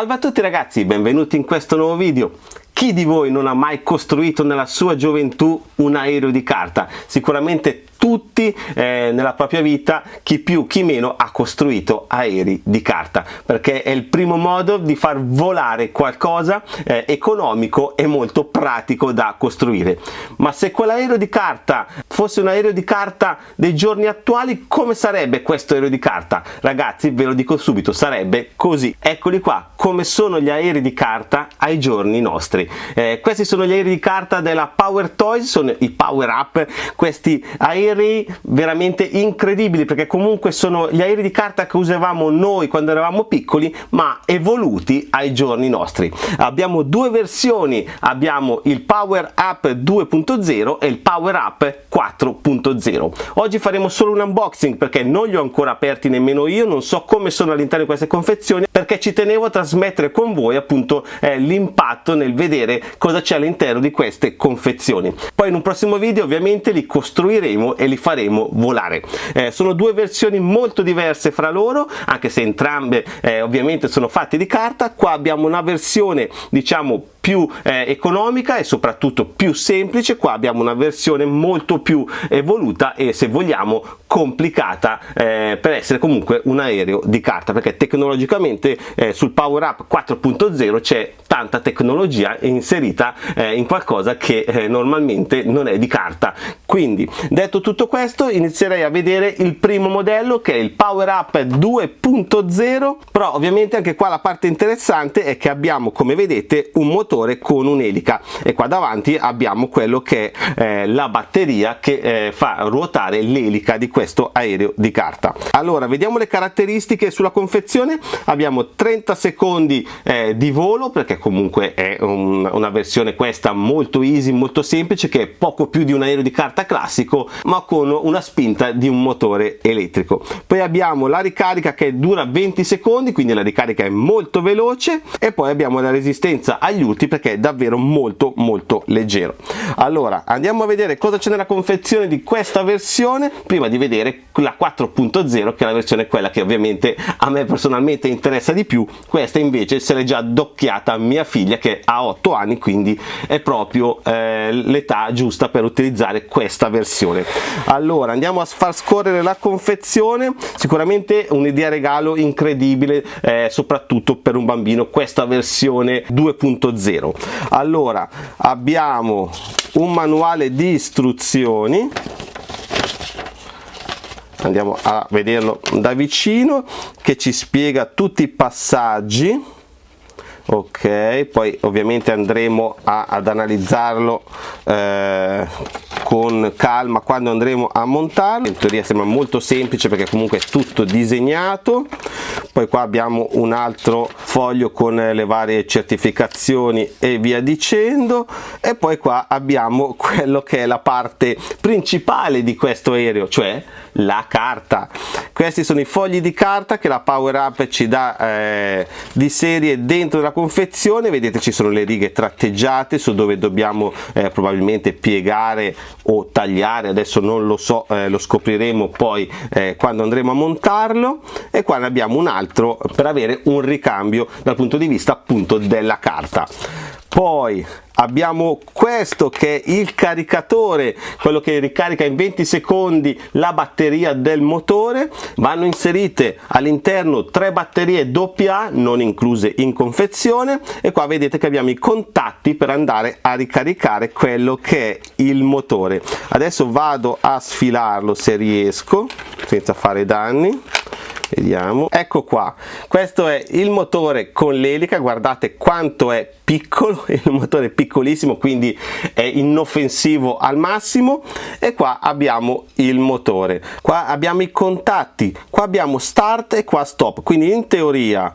Salve a tutti ragazzi, benvenuti in questo nuovo video. Chi di voi non ha mai costruito nella sua gioventù un aereo di carta? Sicuramente tutti eh, nella propria vita, chi più chi meno ha costruito aerei di carta perché è il primo modo di far volare qualcosa eh, economico e molto pratico da costruire. Ma se quell'aereo di carta fosse un aereo di carta dei giorni attuali, come sarebbe questo aereo di carta? Ragazzi, ve lo dico subito, sarebbe così. Eccoli qua, come sono gli aerei di carta ai giorni nostri. Eh, questi sono gli aerei di carta della Power Toys, sono i Power Up, questi aerei aerei veramente incredibili perché comunque sono gli aerei di carta che usavamo noi quando eravamo piccoli ma evoluti ai giorni nostri. Abbiamo due versioni. Abbiamo il power up 2.0 e il power up 4.0 oggi faremo solo un unboxing perché non li ho ancora aperti nemmeno io non so come sono all'interno di queste confezioni perché ci tenevo a trasmettere con voi appunto eh, l'impatto nel vedere cosa c'è all'interno di queste confezioni. Poi in un prossimo video ovviamente li costruiremo e li faremo volare. Eh, sono due versioni molto diverse fra loro, anche se entrambe eh, ovviamente sono fatte di carta. Qua abbiamo una versione diciamo più eh, economica e soprattutto più semplice. Qua abbiamo una versione molto più evoluta e se vogliamo complicata eh, per essere comunque un aereo di carta perché tecnologicamente eh, sul power up 4.0 c'è tanta tecnologia inserita eh, in qualcosa che eh, normalmente non è di carta. Quindi detto tutto questo inizierei a vedere il primo modello che è il power up 2.0 però ovviamente anche qua la parte interessante è che abbiamo come vedete un motore motore con un'elica. E qua davanti abbiamo quello che è eh, la batteria che eh, fa ruotare l'elica di questo aereo di carta. Allora vediamo le caratteristiche sulla confezione. Abbiamo 30 secondi eh, di volo perché comunque è un, una versione questa molto easy molto semplice che è poco più di un aereo di carta classico ma con una spinta di un motore elettrico. Poi abbiamo la ricarica che dura 20 secondi quindi la ricarica è molto veloce. E poi abbiamo la resistenza agli urti perché è davvero molto molto leggero. Allora andiamo a vedere cosa c'è nella confezione di questa versione prima di vedere la 4.0 che è la versione quella che ovviamente a me personalmente interessa di più. Questa invece se l'è già docchiata mia figlia che ha 8 anni quindi è proprio eh, l'età giusta per utilizzare questa versione. Allora andiamo a far scorrere la confezione. Sicuramente un'idea regalo incredibile eh, soprattutto per un bambino questa versione 2.0 0 allora abbiamo un manuale di istruzioni. Andiamo a vederlo da vicino che ci spiega tutti i passaggi. Ok poi ovviamente andremo a, ad analizzarlo eh, con calma quando andremo a montarlo. In teoria sembra molto semplice perché comunque è tutto disegnato. Poi qua abbiamo un altro foglio con le varie certificazioni e via dicendo. E poi qua abbiamo quello che è la parte principale di questo aereo cioè la carta. Questi sono i fogli di carta che la power up ci dà eh, di serie dentro la confezione. Vedete ci sono le righe tratteggiate su dove dobbiamo eh, probabilmente piegare o tagliare. Adesso non lo so eh, lo scopriremo poi eh, quando andremo a montarlo. E qua ne abbiamo un altro per avere un ricambio dal punto di vista appunto della carta. Poi abbiamo questo che è il caricatore quello che ricarica in 20 secondi la batteria del motore. Vanno inserite all'interno tre batterie AA non incluse in confezione. E qua vedete che abbiamo i contatti per andare a ricaricare quello che è il motore. Adesso vado a sfilarlo se riesco senza fare danni vediamo. Ecco qua. Questo è il motore con l'elica. Guardate quanto è piccolo il motore è piccolissimo quindi è inoffensivo al massimo. E qua abbiamo il motore. Qua abbiamo i contatti qua abbiamo start e qua stop. Quindi in teoria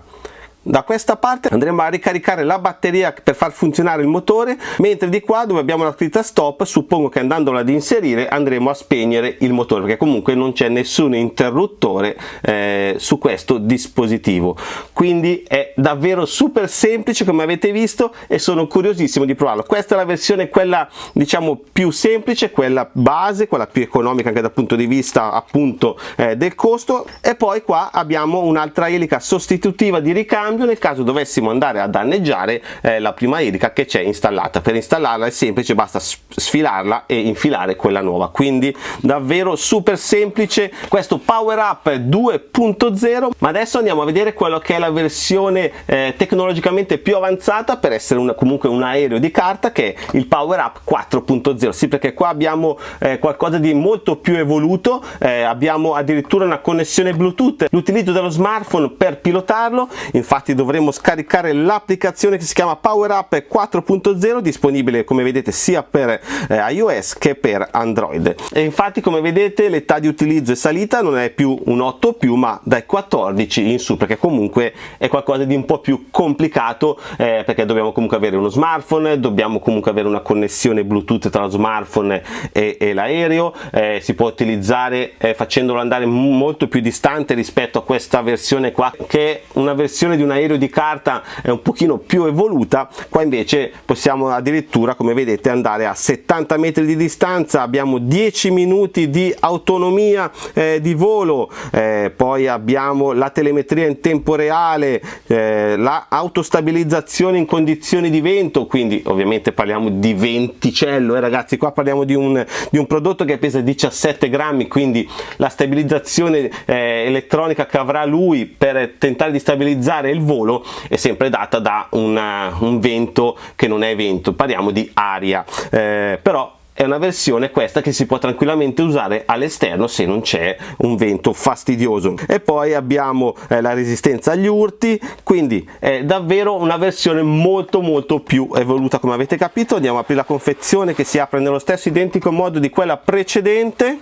da questa parte andremo a ricaricare la batteria per far funzionare il motore mentre di qua dove abbiamo la scritta stop suppongo che andandola ad inserire andremo a spegnere il motore perché comunque non c'è nessun interruttore eh, su questo dispositivo. Quindi è davvero super semplice come avete visto e sono curiosissimo di provarlo. Questa è la versione quella diciamo più semplice quella base quella più economica anche dal punto di vista appunto eh, del costo. E poi qua abbiamo un'altra elica sostitutiva di ricambio ricambio nel caso dovessimo andare a danneggiare eh, la prima elica che c'è installata. Per installarla è semplice basta sfilarla e infilare quella nuova. Quindi davvero super semplice. Questo power up 2.0 ma adesso andiamo a vedere quello che è la versione eh, tecnologicamente più avanzata per essere una, comunque un aereo di carta che è il power up 4.0 sì perché qua abbiamo eh, qualcosa di molto più evoluto. Eh, abbiamo addirittura una connessione bluetooth. L'utilizzo dello smartphone per pilotarlo. Infatti dovremo scaricare l'applicazione che si chiama power up 4.0 disponibile come vedete sia per eh, iOS che per Android. E infatti come vedete l'età di utilizzo è salita non è più un 8 più ma dai 14 in su perché comunque è qualcosa di un po' più complicato eh, perché dobbiamo comunque avere uno smartphone dobbiamo comunque avere una connessione bluetooth tra lo smartphone e, e l'aereo eh, si può utilizzare eh, facendolo andare molto più distante rispetto a questa versione qua che è una versione di un aereo di carta è un pochino più evoluta qua invece possiamo addirittura come vedete andare a 70 metri di distanza abbiamo 10 minuti di autonomia eh, di volo eh, poi abbiamo la telemetria in tempo reale eh, la autostabilizzazione in condizioni di vento quindi ovviamente parliamo di venticello eh, ragazzi qua parliamo di un, di un prodotto che pesa 17 grammi quindi la stabilizzazione eh, elettronica che avrà lui per tentare di stabilizzare il volo è sempre data da una, un vento che non è vento parliamo di aria. Eh, però è una versione questa che si può tranquillamente usare all'esterno se non c'è un vento fastidioso. E poi abbiamo eh, la resistenza agli urti quindi è davvero una versione molto molto più evoluta come avete capito. Andiamo a aprire la confezione che si apre nello stesso identico modo di quella precedente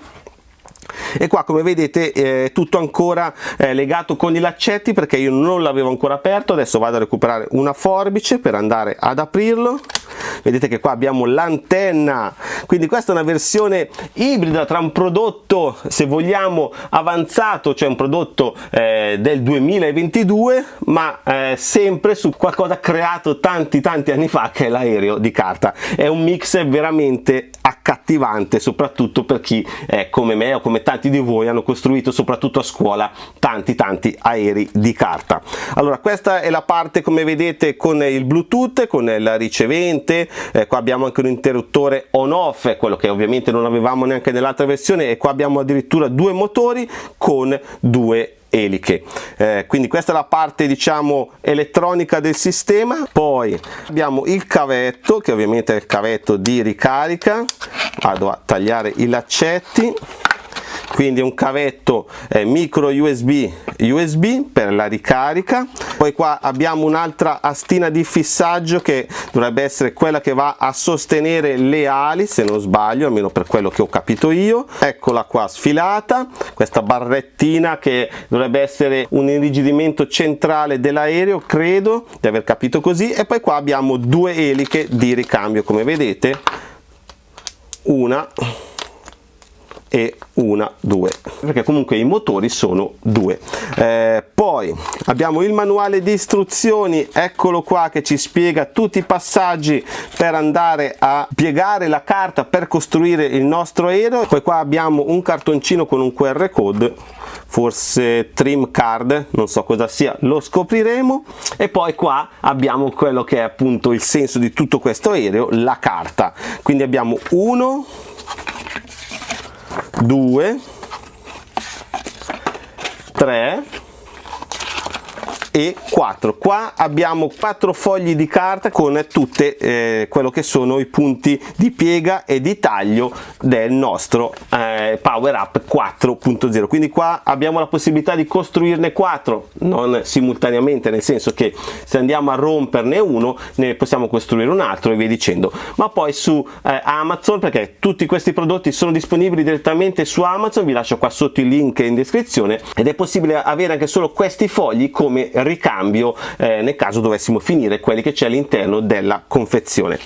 e qua come vedete è tutto ancora eh, legato con i laccetti perché io non l'avevo ancora aperto. Adesso vado a recuperare una forbice per andare ad aprirlo. Vedete che qua abbiamo l'antenna quindi questa è una versione ibrida tra un prodotto se vogliamo avanzato cioè un prodotto eh, del 2022 ma eh, sempre su qualcosa creato tanti tanti anni fa che è l'aereo di carta. È un mix veramente accattivante soprattutto per chi eh, come me o come tanti di voi hanno costruito soprattutto a scuola tanti tanti aerei di carta. Allora questa è la parte come vedete con il bluetooth con il ricevente. Eh, qua abbiamo anche un interruttore on off quello che ovviamente non avevamo neanche nell'altra versione e qua abbiamo addirittura due motori con due eliche. Eh, quindi questa è la parte diciamo elettronica del sistema. Poi abbiamo il cavetto che ovviamente è il cavetto di ricarica. Vado a tagliare i laccetti quindi un cavetto eh, micro USB USB per la ricarica. Poi qua abbiamo un'altra astina di fissaggio che dovrebbe essere quella che va a sostenere le ali se non sbaglio almeno per quello che ho capito io. Eccola qua sfilata questa barrettina che dovrebbe essere un irrigidimento centrale dell'aereo credo di aver capito così. E poi qua abbiamo due eliche di ricambio come vedete. Una e una, due, perché comunque i motori sono due. Eh, poi abbiamo il manuale di istruzioni, eccolo qua che ci spiega tutti i passaggi per andare a piegare la carta per costruire il nostro aereo. Poi qua abbiamo un cartoncino con un QR code forse trim card non so cosa sia lo scopriremo e poi qua abbiamo quello che è appunto il senso di tutto questo aereo la carta quindi abbiamo uno 2 3 e 4 qua abbiamo quattro fogli di carta con tutte eh, quello che sono i punti di piega e di taglio del nostro eh, power up 4.0 quindi qua abbiamo la possibilità di costruirne 4 non simultaneamente nel senso che se andiamo a romperne uno ne possiamo costruire un altro e via dicendo. Ma poi su eh, Amazon perché tutti questi prodotti sono disponibili direttamente su Amazon vi lascio qua sotto il link in descrizione ed è possibile avere anche solo questi fogli come ricambio eh, nel caso dovessimo finire quelli che c'è all'interno della confezione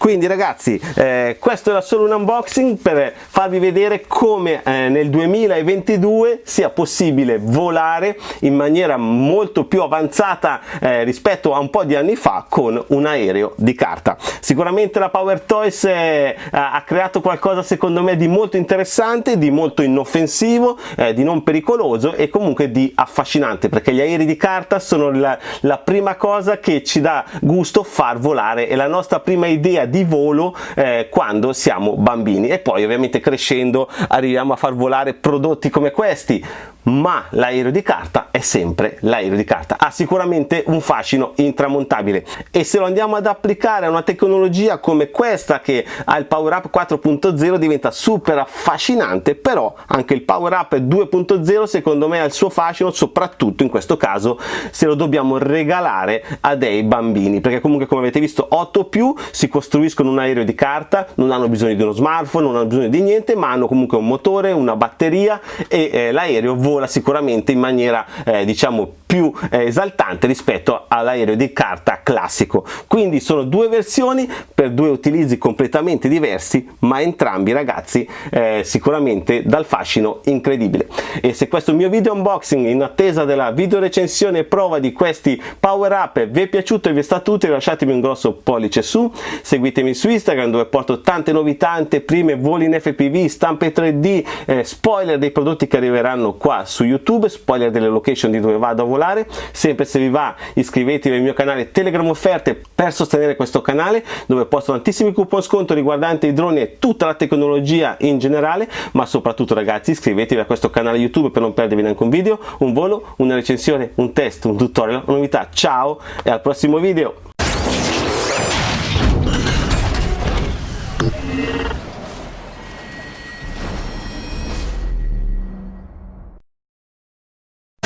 quindi ragazzi eh, questo era solo un unboxing per farvi vedere come eh, nel 2022 sia possibile volare in maniera molto più avanzata eh, rispetto a un po' di anni fa con un aereo di carta. Sicuramente la Power Toys eh, ha creato qualcosa secondo me di molto interessante di molto inoffensivo eh, di non pericoloso e comunque di affascinante perché gli aerei di carta sono la, la prima cosa che ci dà gusto far volare è la nostra prima idea di volo eh, quando siamo bambini. E poi ovviamente crescendo arriviamo a far volare prodotti come questi ma l'aereo di carta è sempre l'aereo di carta. Ha sicuramente un fascino intramontabile. E se lo andiamo ad applicare a una tecnologia come questa che ha il power up 4.0 diventa super affascinante però anche il power up 2.0 secondo me ha il suo fascino soprattutto in questo caso se lo dobbiamo regalare a dei bambini. Perché comunque come avete visto 8 più si costruiscono un aereo di carta non hanno bisogno di uno smartphone non hanno bisogno di niente ma hanno comunque un motore una batteria e eh, l'aereo vola sicuramente in maniera eh, diciamo più eh, esaltante rispetto all'aereo di carta classico. Quindi sono due versioni per due utilizzi completamente diversi ma entrambi ragazzi eh, sicuramente dal fascino incredibile. E se questo mio video unboxing in attesa della video recensione e prova di questi power up vi è piaciuto e vi è stato utile lasciatemi un grosso pollice su. Seguitemi su Instagram dove porto tante novità anteprime voli in FPV stampe 3D eh, spoiler dei prodotti che arriveranno qua su YouTube spoiler delle location di dove vado a volare particolare. Sempre se vi va iscrivetevi al mio canale telegram offerte per sostenere questo canale dove posto tantissimi coupon sconto riguardanti i droni e tutta la tecnologia in generale. Ma soprattutto ragazzi iscrivetevi a questo canale youtube per non perdervi neanche un video un volo una recensione un test un tutorial una novità ciao e al prossimo video